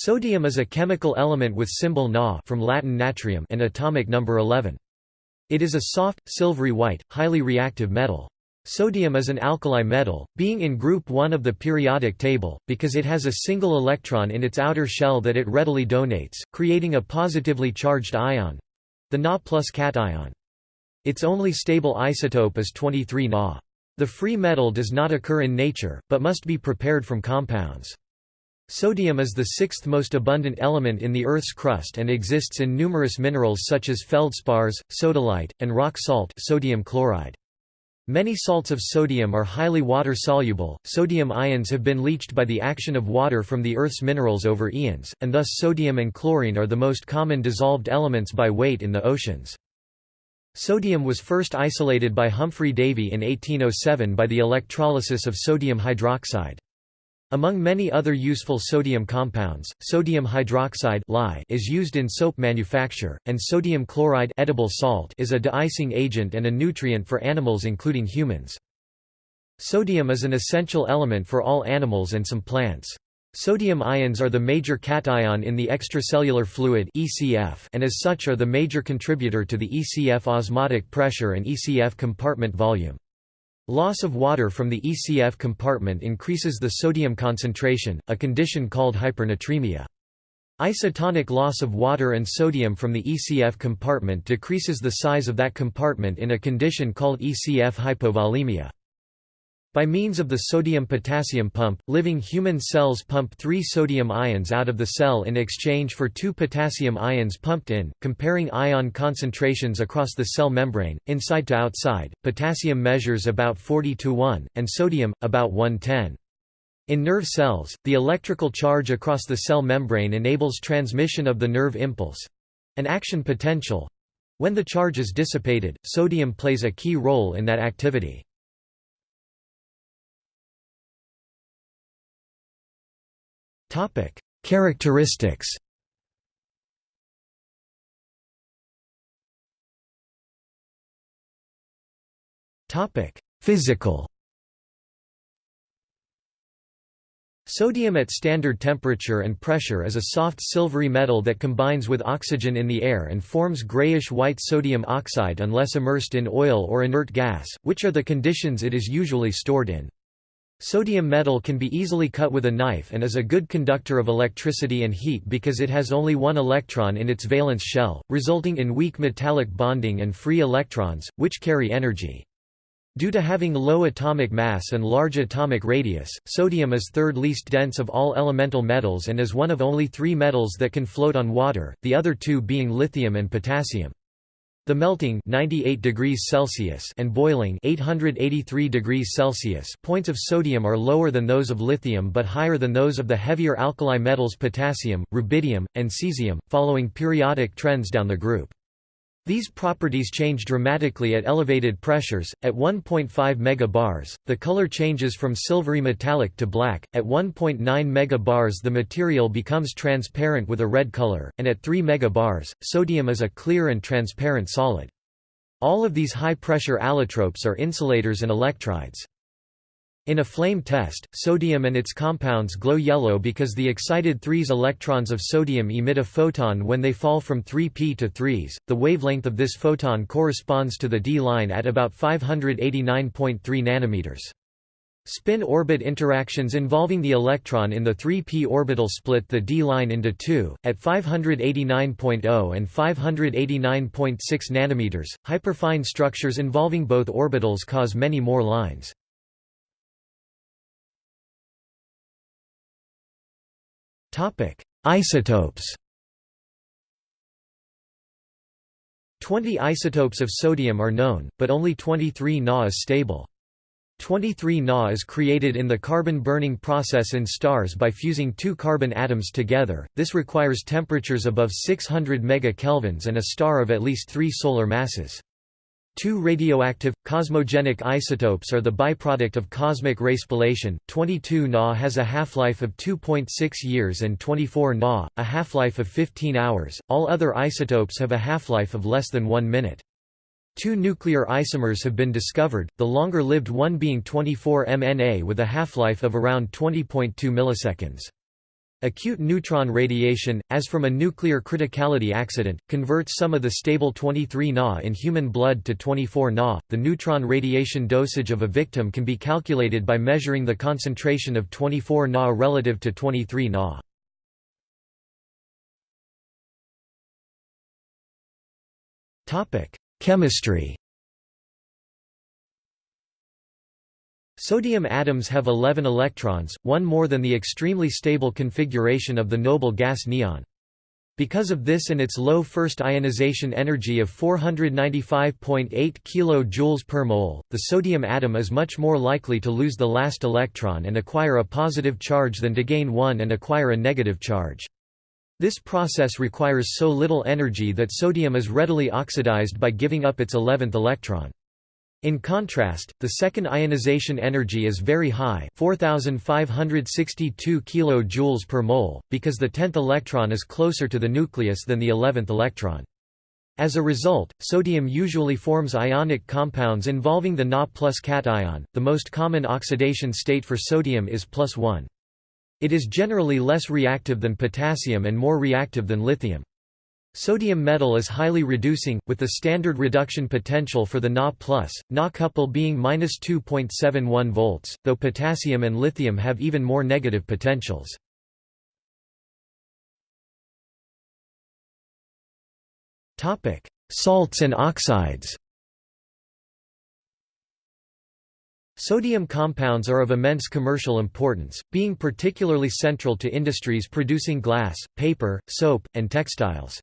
Sodium is a chemical element with symbol Na from Latin natrium and atomic number 11. It is a soft, silvery white, highly reactive metal. Sodium is an alkali metal, being in group 1 of the periodic table, because it has a single electron in its outer shell that it readily donates, creating a positively charged ion—the Na plus cation. Its only stable isotope is 23 Na. The free metal does not occur in nature, but must be prepared from compounds. Sodium is the sixth most abundant element in the Earth's crust and exists in numerous minerals such as feldspars, sodalite, and rock salt sodium chloride. Many salts of sodium are highly water-soluble. Sodium ions have been leached by the action of water from the Earth's minerals over eons, and thus sodium and chlorine are the most common dissolved elements by weight in the oceans. Sodium was first isolated by Humphry Davy in 1807 by the electrolysis of sodium hydroxide. Among many other useful sodium compounds, sodium hydroxide is used in soap manufacture, and sodium chloride edible salt is a de-icing agent and a nutrient for animals including humans. Sodium is an essential element for all animals and some plants. Sodium ions are the major cation in the extracellular fluid and as such are the major contributor to the ECF osmotic pressure and ECF compartment volume. Loss of water from the ECF compartment increases the sodium concentration, a condition called hypernatremia. Isotonic loss of water and sodium from the ECF compartment decreases the size of that compartment in a condition called ECF hypovolemia. By means of the sodium-potassium pump, living human cells pump three sodium ions out of the cell in exchange for two potassium ions pumped in, comparing ion concentrations across the cell membrane, inside to outside, potassium measures about 40 to 1, and sodium, about 110. In nerve cells, the electrical charge across the cell membrane enables transmission of the nerve impulse—an action potential. When the charge is dissipated, sodium plays a key role in that activity. Topic: Characteristics. Topic: Physical. Sodium at standard temperature and pressure is a soft silvery metal that combines with oxygen in the air and forms grayish-white sodium oxide unless immersed in oil or inert gas, which are the conditions it is usually stored in. Sodium metal can be easily cut with a knife and is a good conductor of electricity and heat because it has only one electron in its valence shell, resulting in weak metallic bonding and free electrons, which carry energy. Due to having low atomic mass and large atomic radius, sodium is third least dense of all elemental metals and is one of only three metals that can float on water, the other two being lithium and potassium. The melting 98 degrees Celsius and boiling 883 degrees Celsius points of sodium are lower than those of lithium but higher than those of the heavier alkali metals potassium, rubidium, and cesium, following periodic trends down the group. These properties change dramatically at elevated pressures. At 1.5 megabars, the color changes from silvery metallic to black. At 1.9 megabars, the material becomes transparent with a red color, and at 3 megabars, sodium is a clear and transparent solid. All of these high-pressure allotropes are insulators and electrides. In a flame test, sodium and its compounds glow yellow because the excited 3s electrons of sodium emit a photon when they fall from 3p to 3s. The wavelength of this photon corresponds to the d line at about 589.3 nanometers. Spin-orbit interactions involving the electron in the 3p orbital split the d line into two, at 589.0 and 589.6 nanometers. Hyperfine structures involving both orbitals cause many more lines. Topic: Isotopes. 20 isotopes of sodium are known, but only 23 Na is stable. 23 Na is created in the carbon-burning process in stars by fusing two carbon atoms together, this requires temperatures above 600 MeK and a star of at least three solar masses. Two radioactive, cosmogenic isotopes are the byproduct of cosmic ray spallation. 22 Na has a half-life of 2.6 years and 24 Na, a half-life of 15 hours. All other isotopes have a half-life of less than 1 minute. Two nuclear isomers have been discovered, the longer-lived one being 24 MNA with a half-life of around 20.2 milliseconds. Acute neutron radiation, as from a nuclear criticality accident, converts some of the stable 23 Na in human blood to 24 Na. The neutron radiation dosage of a victim can be calculated by measuring the concentration of 24 Na relative to 23 Na. Topic: Chemistry. Sodium atoms have 11 electrons, one more than the extremely stable configuration of the noble gas neon. Because of this and its low first ionization energy of 495.8 kJ per mole, the sodium atom is much more likely to lose the last electron and acquire a positive charge than to gain one and acquire a negative charge. This process requires so little energy that sodium is readily oxidized by giving up its 11th electron. In contrast, the second ionization energy is very high 4562 kJ per mole, because the 10th electron is closer to the nucleus than the 11th electron. As a result, sodium usually forms ionic compounds involving the Na plus cation. The most common oxidation state for sodium is plus 1. It is generally less reactive than potassium and more reactive than lithium. Sodium metal is highly reducing, with the standard reduction potential for the Na+, Na couple being -2.71 volts, though potassium and lithium have even more negative potentials. Salts and oxides Sodium compounds are of immense commercial importance, being particularly central to industries producing glass, paper, soap, and textiles.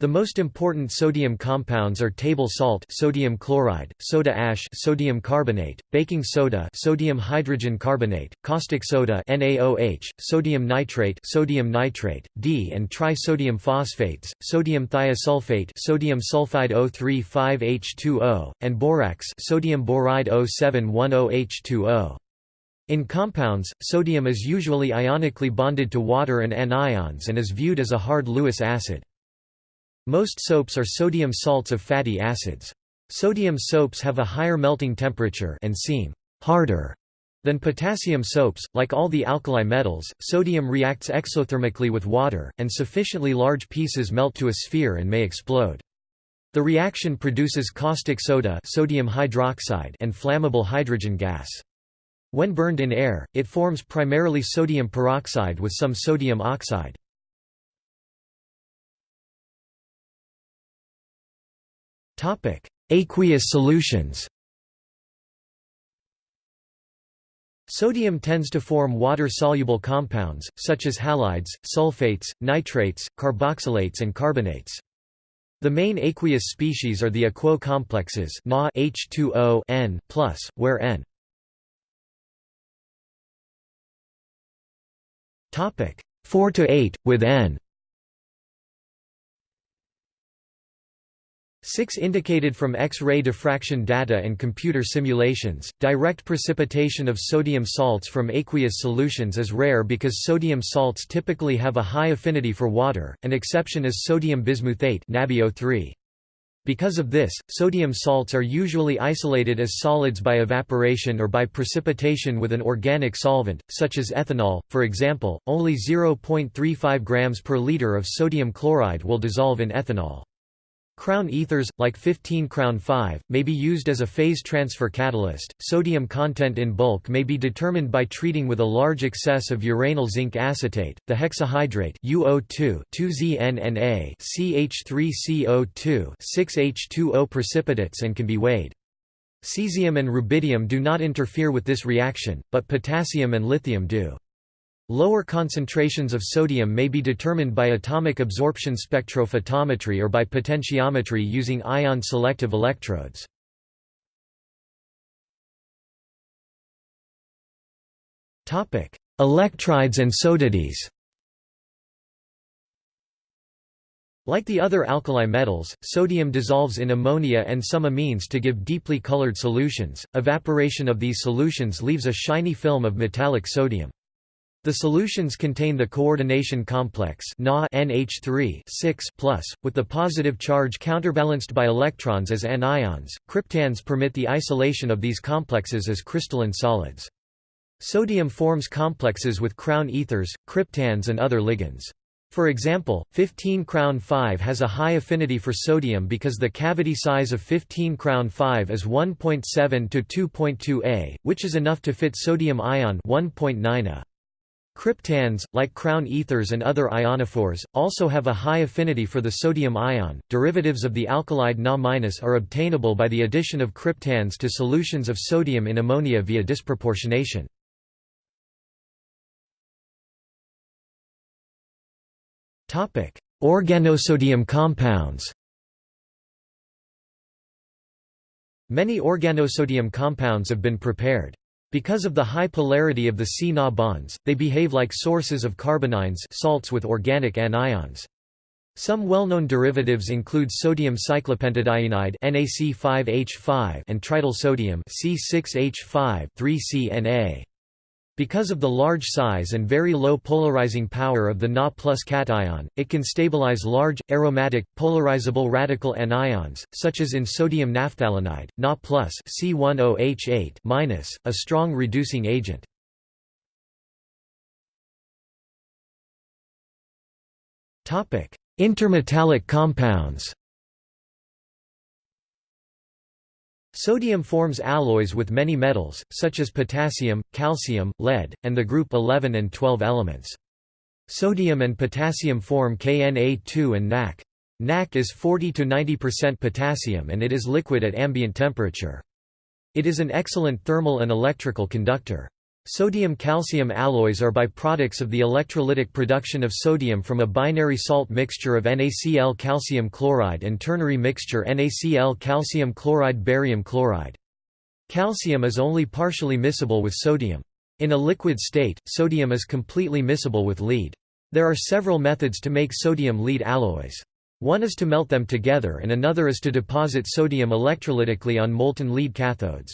The most important sodium compounds are table salt sodium chloride, soda ash sodium carbonate, baking soda sodium hydrogen carbonate, caustic soda NaOH, sodium nitrate sodium nitrate, D and trisodium phosphates, sodium thiosulfate sodium sulfide O35H2O, and borax sodium boride O710H2O. In compounds, sodium is usually ionically bonded to water and anions and is viewed as a hard Lewis acid. Most soaps are sodium salts of fatty acids. Sodium soaps have a higher melting temperature and seem harder than potassium soaps. Like all the alkali metals, sodium reacts exothermically with water, and sufficiently large pieces melt to a sphere and may explode. The reaction produces caustic soda sodium hydroxide and flammable hydrogen gas. When burned in air, it forms primarily sodium peroxide with some sodium oxide. Aqueous solutions. Sodium tends to form water-soluble compounds, such as halides, sulfates, nitrates, carboxylates and carbonates. The main aqueous species are the aquo complexes Na H2O N+, where N. 4 to 8, with N 6 indicated from X-ray diffraction data and computer simulations. Direct precipitation of sodium salts from aqueous solutions is rare because sodium salts typically have a high affinity for water. An exception is sodium bismuthate (NaBiO3). Because of this, sodium salts are usually isolated as solids by evaporation or by precipitation with an organic solvent, such as ethanol. For example, only 0.35 grams per liter of sodium chloride will dissolve in ethanol. Crown ethers, like 15 Crown 5, may be used as a phase transfer catalyst. Sodium content in bulk may be determined by treating with a large excess of uranyl zinc acetate, the hexahydrate UO2 2ZNNA CH3CO2 6H2O precipitates and can be weighed. Cesium and rubidium do not interfere with this reaction, but potassium and lithium do. Lower concentrations of sodium may be determined by atomic absorption spectrophotometry or by potentiometry using ion-selective electrodes. Electrides and sodades Like the other alkali metals, sodium dissolves in ammonia and some amines to give deeply colored solutions. Evaporation of these solutions leaves a shiny film of metallic sodium. The solutions contain the coordination complex Na NH3 with the positive charge counterbalanced by electrons as anions. Cryptands permit the isolation of these complexes as crystalline solids. Sodium forms complexes with crown ethers, cryptands and other ligands. For example, 15 crown 5 has a high affinity for sodium because the cavity size of 15 crown 5 is 1.7 to 2.2 A, which is enough to fit sodium ion 1.9 A. Cryptands, like crown ethers and other ionophores, also have a high affinity for the sodium ion. Derivatives of the alkalide Na- are obtainable by the addition of cryptands to solutions of sodium in ammonia via disproportionation. Topic: Organosodium compounds. Many organosodium compounds have been prepared. Because of the high polarity of the C-Na bonds, they behave like sources of carbanions salts with organic anions. Some well-known derivatives include sodium cyclopentadienide NaC5H5 and trityl sodium C6H5 3CNA. Because of the large size and very low polarizing power of the Na plus cation, it can stabilize large, aromatic, polarizable radical anions, such as in sodium naphthalenide, Na plus C10H8 a strong reducing agent. Intermetallic compounds Sodium forms alloys with many metals, such as potassium, calcium, lead, and the group 11 and 12 elements. Sodium and potassium form KNA2 and NaK. NaK is 40–90% potassium and it is liquid at ambient temperature. It is an excellent thermal and electrical conductor. Sodium-calcium alloys are byproducts of the electrolytic production of sodium from a binary salt mixture of NaCl calcium chloride and ternary mixture NaCl calcium chloride barium chloride. Calcium is only partially miscible with sodium. In a liquid state, sodium is completely miscible with lead. There are several methods to make sodium-lead alloys. One is to melt them together and another is to deposit sodium electrolytically on molten lead cathodes.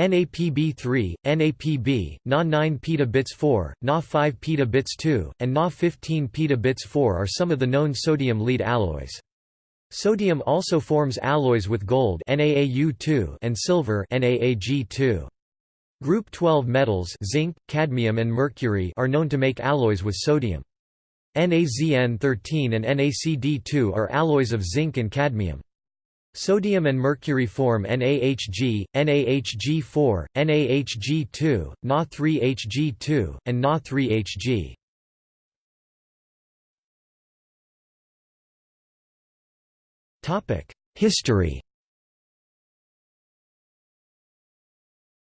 NAPB3, NAPB, Na9 petabits 4, Na5 petabits 2, and Na15 petabits 4 are some of the known sodium lead alloys. Sodium also forms alloys with gold NaAU2 and silver NaAg2. Group 12 metals zinc, cadmium and mercury are known to make alloys with sodium. NaZn13 and NaCd2 are alloys of zinc and cadmium. Sodium and mercury form NaHg, NaHg4, NaHg2, Na3Hg2, and Na3Hg. History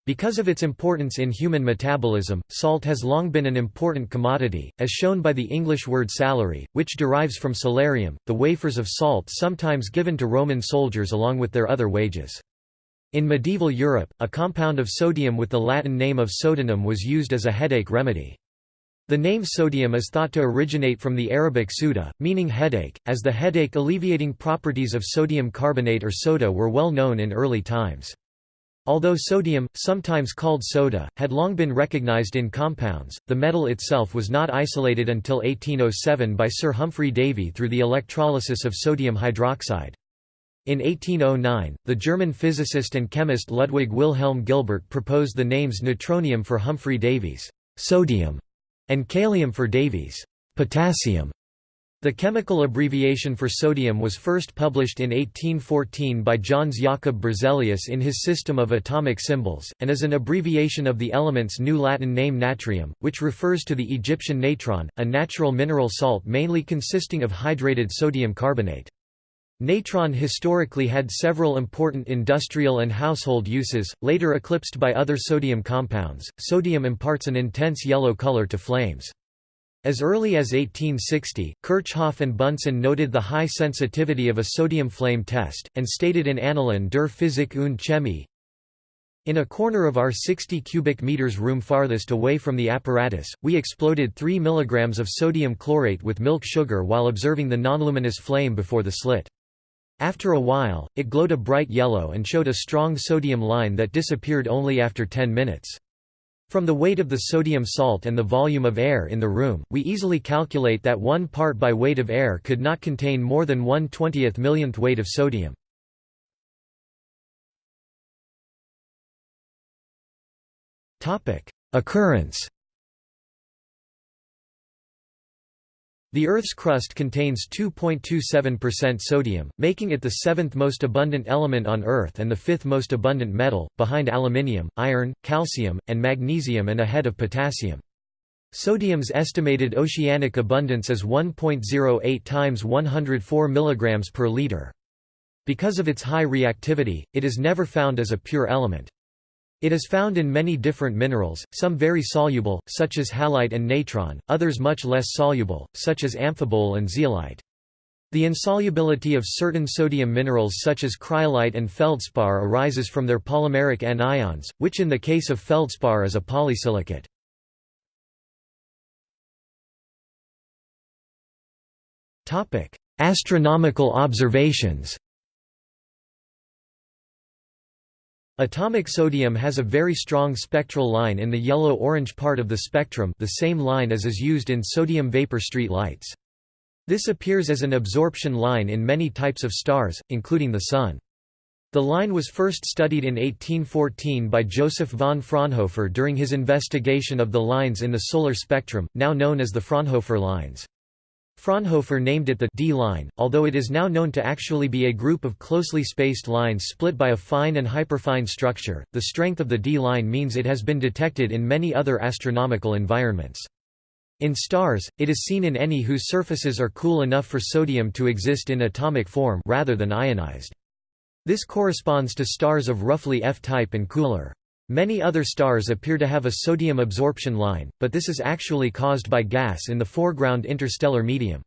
Because of its importance in human metabolism, salt has long been an important commodity, as shown by the English word salary, which derives from salarium, the wafers of salt sometimes given to Roman soldiers along with their other wages. In medieval Europe, a compound of sodium with the Latin name of sodanum was used as a headache remedy. The name sodium is thought to originate from the Arabic suda, meaning headache, as the headache-alleviating properties of sodium carbonate or soda were well known in early times. Although sodium, sometimes called soda, had long been recognized in compounds, the metal itself was not isolated until 1807 by Sir Humphry Davy through the electrolysis of sodium hydroxide. In 1809, the German physicist and chemist Ludwig Wilhelm Gilbert proposed the names natronium for Humphry Davy's sodium and kalium for Davy's potassium. The chemical abbreviation for sodium was first published in 1814 by Jöns Jakob Berzelius in his System of Atomic Symbols, and is an abbreviation of the element's new Latin name natrium, which refers to the Egyptian natron, a natural mineral salt mainly consisting of hydrated sodium carbonate. Natron historically had several important industrial and household uses, later eclipsed by other sodium compounds. Sodium imparts an intense yellow color to flames. As early as 1860, Kirchhoff and Bunsen noted the high sensitivity of a sodium flame test, and stated in Annalen der Physik und Chemie, in a corner of our 60 cubic meters room farthest away from the apparatus, we exploded 3 mg of sodium chlorate with milk sugar while observing the nonluminous flame before the slit. After a while, it glowed a bright yellow and showed a strong sodium line that disappeared only after 10 minutes. From the weight of the sodium salt and the volume of air in the room, we easily calculate that one part by weight of air could not contain more than 1 20th millionth weight of sodium. Occurrence The Earth's crust contains 2.27% sodium, making it the seventh most abundant element on Earth and the fifth most abundant metal, behind aluminium, iron, calcium, and magnesium and ahead of potassium. Sodium's estimated oceanic abundance is 1.08 times 104 mg per liter. Because of its high reactivity, it is never found as a pure element. It is found in many different minerals, some very soluble, such as halite and natron, others much less soluble, such as amphibole and zeolite. The insolubility of certain sodium minerals such as cryolite and feldspar arises from their polymeric anions, which in the case of feldspar is a polysilicate. Astronomical observations Atomic sodium has a very strong spectral line in the yellow-orange part of the spectrum the same line as is used in sodium vapor street lights. This appears as an absorption line in many types of stars, including the Sun. The line was first studied in 1814 by Joseph von Fraunhofer during his investigation of the lines in the solar spectrum, now known as the Fraunhofer lines. Fraunhofer named it the D-line, although it is now known to actually be a group of closely spaced lines split by a fine and hyperfine structure. The strength of the D-line means it has been detected in many other astronomical environments. In stars, it is seen in any whose surfaces are cool enough for sodium to exist in atomic form rather than ionized. This corresponds to stars of roughly F-type and cooler. Many other stars appear to have a sodium absorption line, but this is actually caused by gas in the foreground interstellar medium.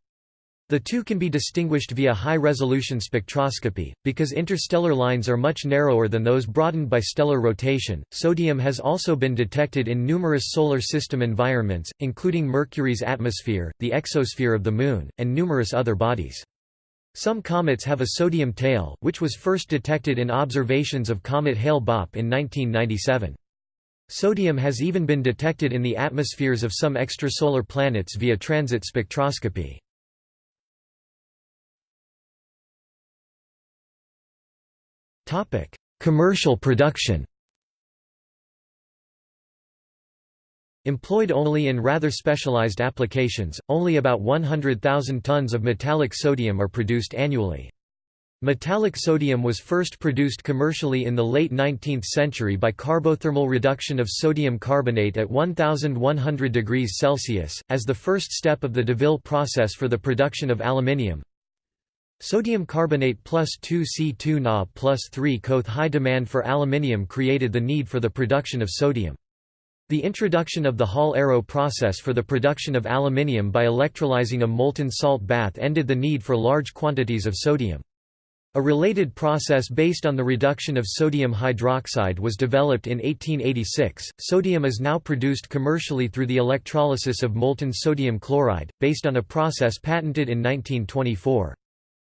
The two can be distinguished via high-resolution spectroscopy, because interstellar lines are much narrower than those broadened by stellar rotation. Sodium has also been detected in numerous solar system environments, including Mercury's atmosphere, the exosphere of the Moon, and numerous other bodies. Some comets have a sodium tail, which was first detected in observations of comet Hale-Bopp in 1997. Sodium has even been detected in the atmospheres of some extrasolar planets via transit spectroscopy. Commercial production Employed only in rather specialized applications, only about 100,000 tons of metallic sodium are produced annually. Metallic sodium was first produced commercially in the late 19th century by carbothermal reduction of sodium carbonate at 1100 degrees Celsius, as the first step of the Deville process for the production of aluminium. Sodium carbonate plus 2C2 Na plus 3 Coth high demand for aluminium created the need for the production of sodium. The introduction of the Hall-Héroult process for the production of aluminium by electrolyzing a molten salt bath ended the need for large quantities of sodium. A related process based on the reduction of sodium hydroxide was developed in 1886. Sodium is now produced commercially through the electrolysis of molten sodium chloride, based on a process patented in 1924.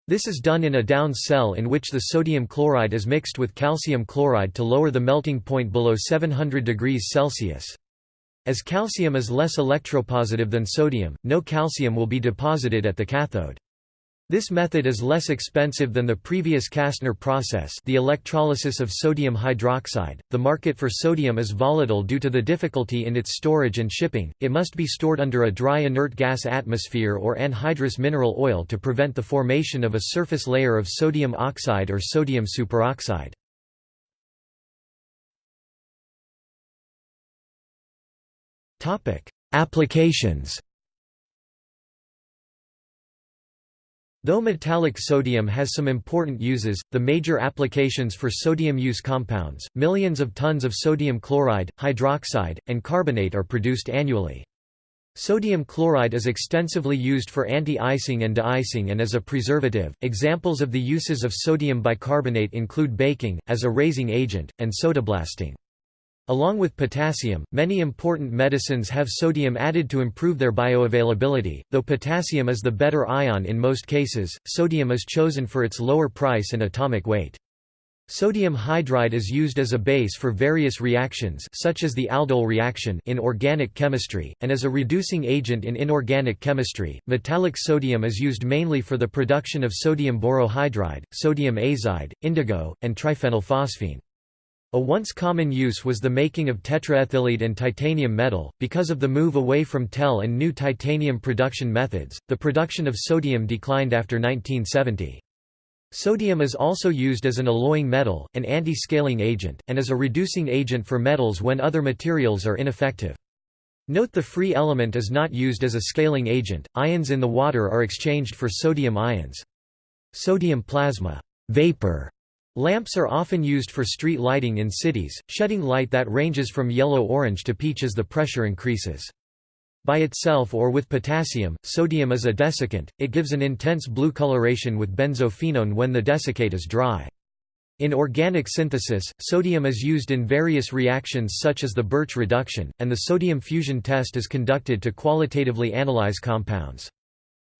This is done in a down cell in which the sodium chloride is mixed with calcium chloride to lower the melting point below 700 degrees Celsius. As calcium is less electropositive than sodium, no calcium will be deposited at the cathode. This method is less expensive than the previous Castner process the electrolysis of sodium hydroxide. The market for sodium is volatile due to the difficulty in its storage and shipping, it must be stored under a dry inert gas atmosphere or anhydrous mineral oil to prevent the formation of a surface layer of sodium oxide or sodium superoxide. Applications Though metallic sodium has some important uses, the major applications for sodium use compounds, millions of tons of sodium chloride, hydroxide, and carbonate are produced annually. Sodium chloride is extensively used for anti-icing and de-icing and as a preservative. Examples of the uses of sodium bicarbonate include baking, as a raising agent, and sodablasting. Along with potassium, many important medicines have sodium added to improve their bioavailability. Though potassium is the better ion in most cases, sodium is chosen for its lower price and atomic weight. Sodium hydride is used as a base for various reactions such as the aldol reaction in organic chemistry, and as a reducing agent in inorganic chemistry. Metallic sodium is used mainly for the production of sodium borohydride, sodium azide, indigo, and triphenylphosphine. A once common use was the making of tetraethyllead and titanium metal. Because of the move away from TEL and new titanium production methods, the production of sodium declined after 1970. Sodium is also used as an alloying metal, an anti-scaling agent, and as a reducing agent for metals when other materials are ineffective. Note the free element is not used as a scaling agent, ions in the water are exchanged for sodium ions. Sodium plasma vapor lamps are often used for street lighting in cities, shedding light that ranges from yellow-orange to peach as the pressure increases. By itself or with potassium, sodium is a desiccant, it gives an intense blue coloration with benzophenone when the desiccate is dry. In organic synthesis, sodium is used in various reactions such as the Birch reduction, and the sodium fusion test is conducted to qualitatively analyze compounds.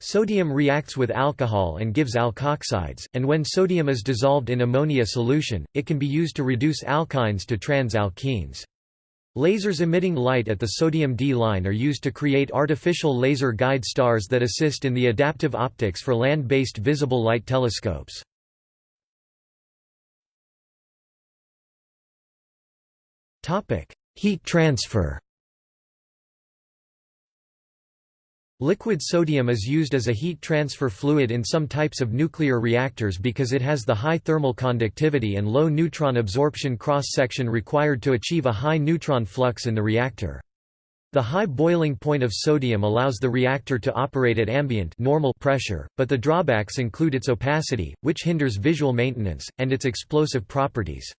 Sodium reacts with alcohol and gives alkoxides, and when sodium is dissolved in ammonia solution, it can be used to reduce alkynes to trans-alkenes. Lasers emitting light at the sodium D line are used to create artificial laser guide stars that assist in the adaptive optics for land-based visible light telescopes. Heat transfer Liquid sodium is used as a heat transfer fluid in some types of nuclear reactors because it has the high thermal conductivity and low neutron absorption cross-section required to achieve a high neutron flux in the reactor. The high boiling point of sodium allows the reactor to operate at ambient normal pressure, but the drawbacks include its opacity, which hinders visual maintenance, and its explosive properties.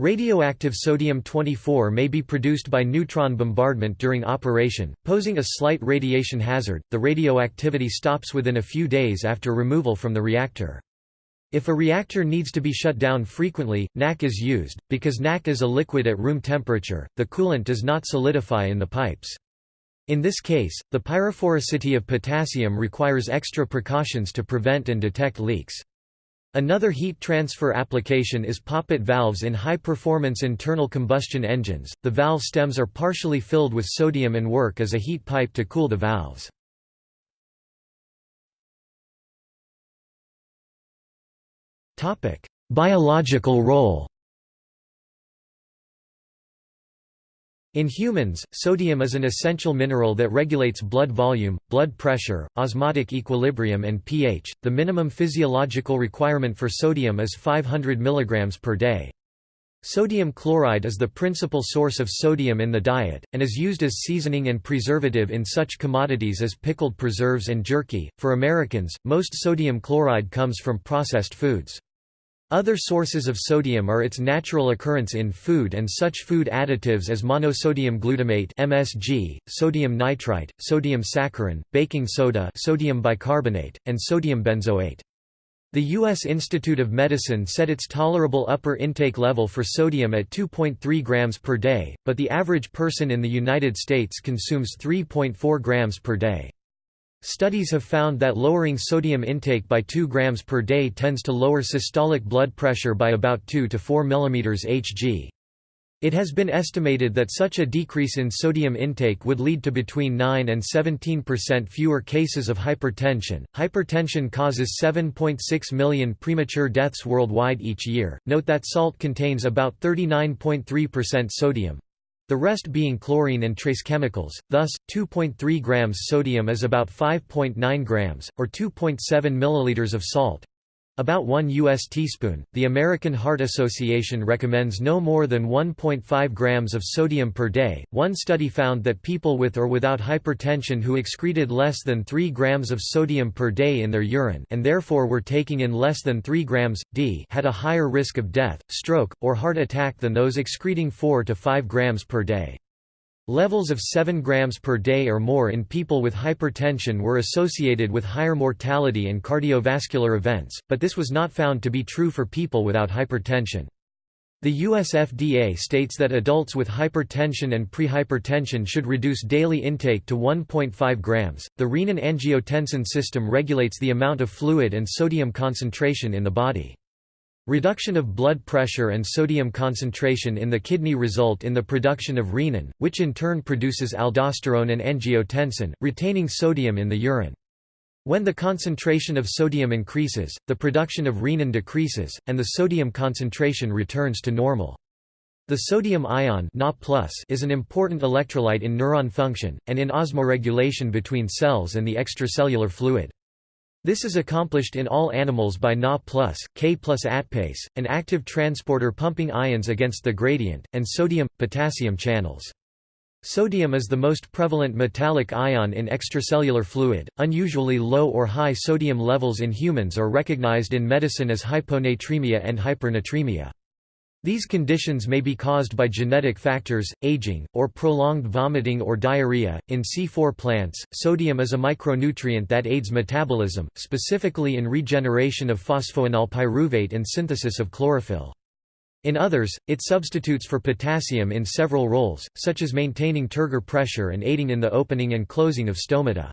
Radioactive sodium-24 may be produced by neutron bombardment during operation, posing a slight radiation hazard. The radioactivity stops within a few days after removal from the reactor. If a reactor needs to be shut down frequently, NaK is used. Because NaK is a liquid at room temperature, the coolant does not solidify in the pipes. In this case, the pyrophoricity of potassium requires extra precautions to prevent and detect leaks. Another heat transfer application is poppet valves in high-performance internal combustion engines. The valve stems are partially filled with sodium and work as a heat pipe to cool the valves. Topic: Biological role. In humans, sodium is an essential mineral that regulates blood volume, blood pressure, osmotic equilibrium and pH. The minimum physiological requirement for sodium is 500 mg per day. Sodium chloride is the principal source of sodium in the diet, and is used as seasoning and preservative in such commodities as pickled preserves and jerky. For Americans, most sodium chloride comes from processed foods. Other sources of sodium are its natural occurrence in food and such food additives as monosodium glutamate (MSG), sodium nitrite, sodium saccharin, baking soda, sodium bicarbonate, and sodium benzoate. The U.S. Institute of Medicine set its tolerable upper intake level for sodium at 2.3 grams per day, but the average person in the United States consumes 3.4 grams per day. Studies have found that lowering sodium intake by 2 grams per day tends to lower systolic blood pressure by about 2 to 4 mm Hg. It has been estimated that such a decrease in sodium intake would lead to between 9 and 17% fewer cases of hypertension. Hypertension causes 7.6 million premature deaths worldwide each year. Note that salt contains about 39.3% sodium, the rest being chlorine and trace chemicals, thus, 2.3 grams sodium is about 5.9 grams, or 2.7 milliliters of salt, about 1 U.S. teaspoon. The American Heart Association recommends no more than 1.5 grams of sodium per day. One study found that people with or without hypertension who excreted less than 3 grams of sodium per day in their urine and therefore were taking in less than 3 grams d had a higher risk of death, stroke, or heart attack than those excreting 4 to 5 grams per day. Levels of 7 grams per day or more in people with hypertension were associated with higher mortality and cardiovascular events, but this was not found to be true for people without hypertension. The US FDA states that adults with hypertension and prehypertension should reduce daily intake to 1.5 grams. The renin-angiotensin system regulates the amount of fluid and sodium concentration in the body. Reduction of blood pressure and sodium concentration in the kidney result in the production of renin, which in turn produces aldosterone and angiotensin, retaining sodium in the urine. When the concentration of sodium increases, the production of renin decreases, and the sodium concentration returns to normal. The sodium ion is an important electrolyte in neuron function, and in osmoregulation between cells and the extracellular fluid. This is accomplished in all animals by Na+, K plus ATPase, an active transporter pumping ions against the gradient, and sodium-potassium channels. Sodium is the most prevalent metallic ion in extracellular fluid. Unusually low or high sodium levels in humans are recognized in medicine as hyponatremia and hypernatremia. These conditions may be caused by genetic factors, aging, or prolonged vomiting or diarrhea. In C4 plants, sodium is a micronutrient that aids metabolism, specifically in regeneration of phosphoenol pyruvate and synthesis of chlorophyll. In others, it substitutes for potassium in several roles, such as maintaining turgor pressure and aiding in the opening and closing of stomata.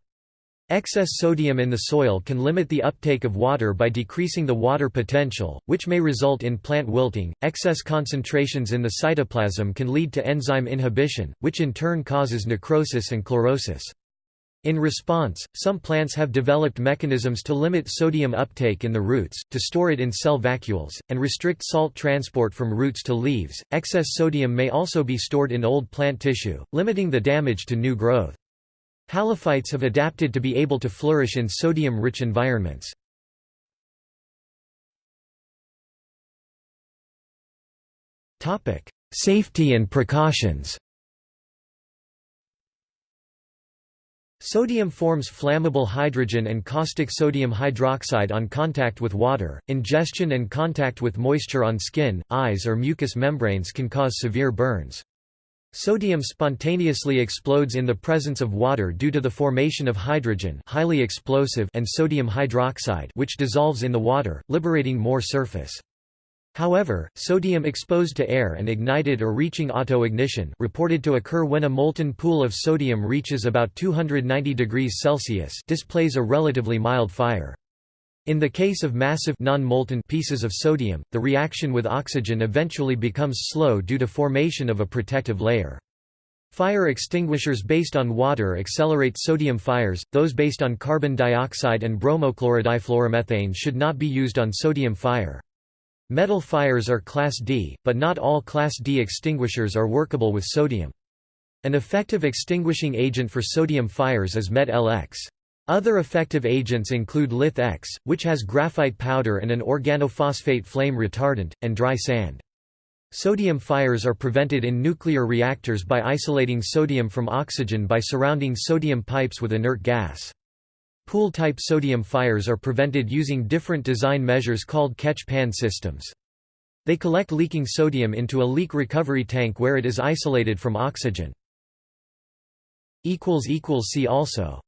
Excess sodium in the soil can limit the uptake of water by decreasing the water potential, which may result in plant wilting. Excess concentrations in the cytoplasm can lead to enzyme inhibition, which in turn causes necrosis and chlorosis. In response, some plants have developed mechanisms to limit sodium uptake in the roots, to store it in cell vacuoles, and restrict salt transport from roots to leaves. Excess sodium may also be stored in old plant tissue, limiting the damage to new growth. Halophytes have adapted to be able to flourish in sodium-rich environments. Safety and precautions Sodium forms flammable hydrogen and caustic sodium hydroxide on contact with water. Ingestion and contact with moisture on skin, eyes, or mucous membranes can cause severe burns. Sodium spontaneously explodes in the presence of water due to the formation of hydrogen highly explosive and sodium hydroxide which dissolves in the water, liberating more surface. However, sodium exposed to air and ignited or reaching autoignition reported to occur when a molten pool of sodium reaches about 290 degrees Celsius displays a relatively mild fire. In the case of massive non-molten pieces of sodium, the reaction with oxygen eventually becomes slow due to formation of a protective layer. Fire extinguishers based on water accelerate sodium fires, those based on carbon dioxide and bromochlorodifluoromethane should not be used on sodium fire. Metal fires are Class D, but not all Class D extinguishers are workable with sodium. An effective extinguishing agent for sodium fires is Met-LX. Other effective agents include Lith-X, which has graphite powder and an organophosphate flame retardant, and dry sand. Sodium fires are prevented in nuclear reactors by isolating sodium from oxygen by surrounding sodium pipes with inert gas. Pool-type sodium fires are prevented using different design measures called catch-pan systems. They collect leaking sodium into a leak recovery tank where it is isolated from oxygen. See also